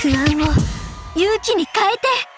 不安を勇気に変えて。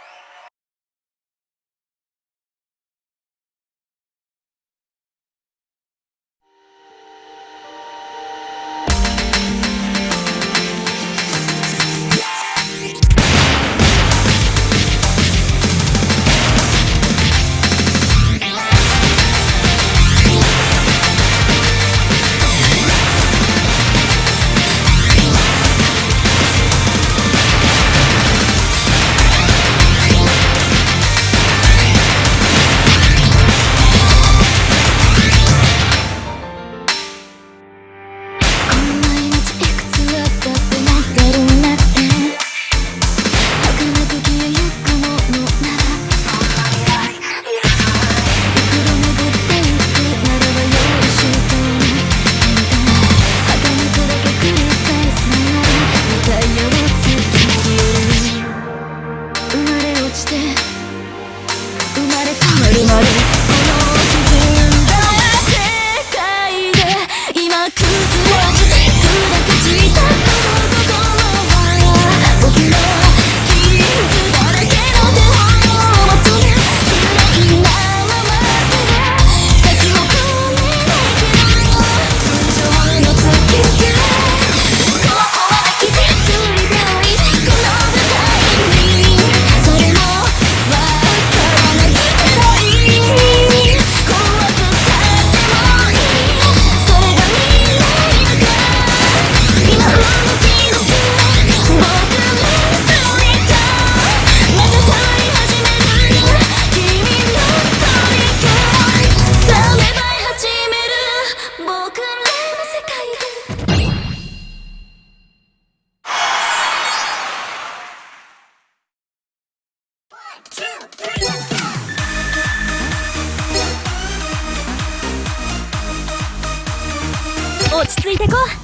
してこう。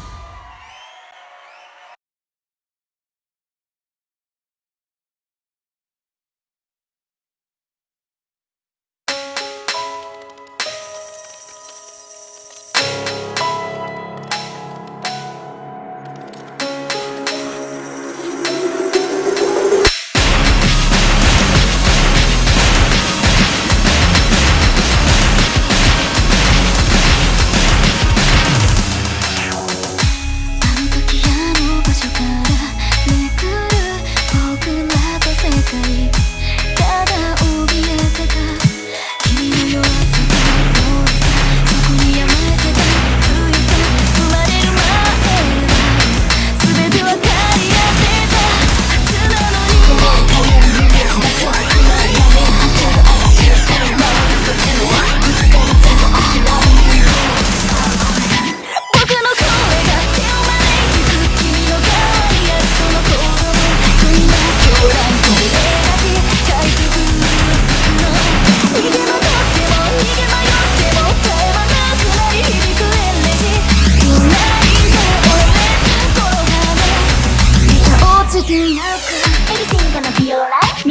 み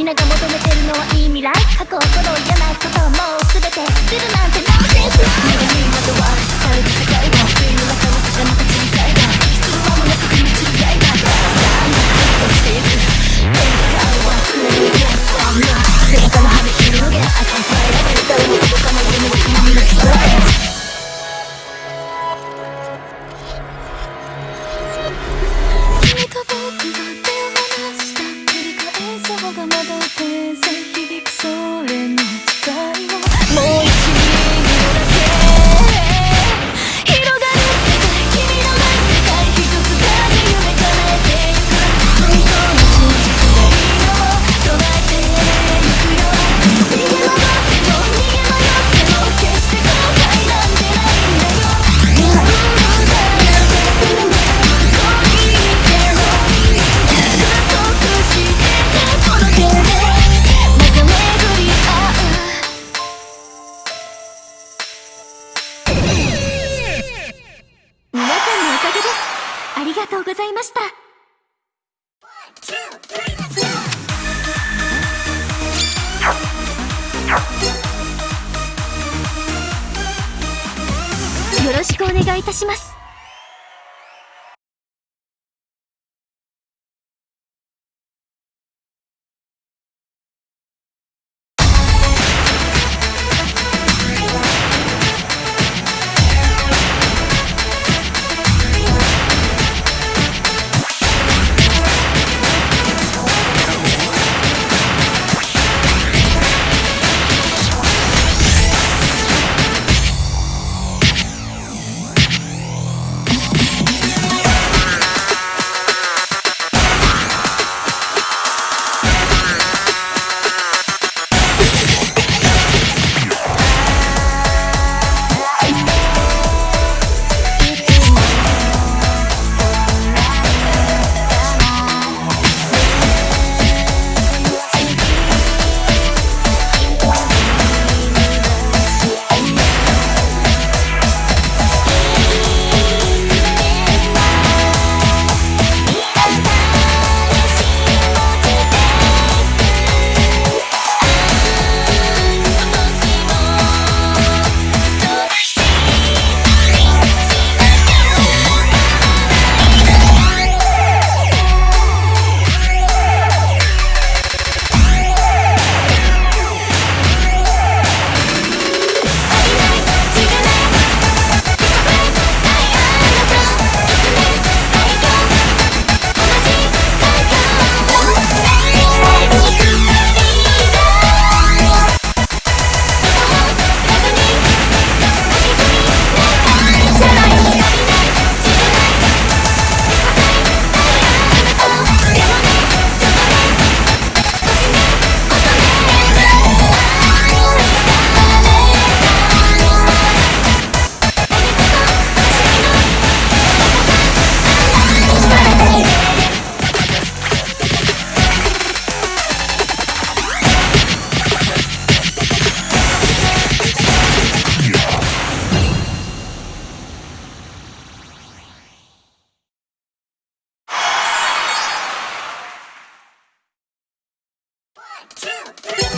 んなが求めてるのはいてこともうがとうございました。よろしくお願いいたします Yeah.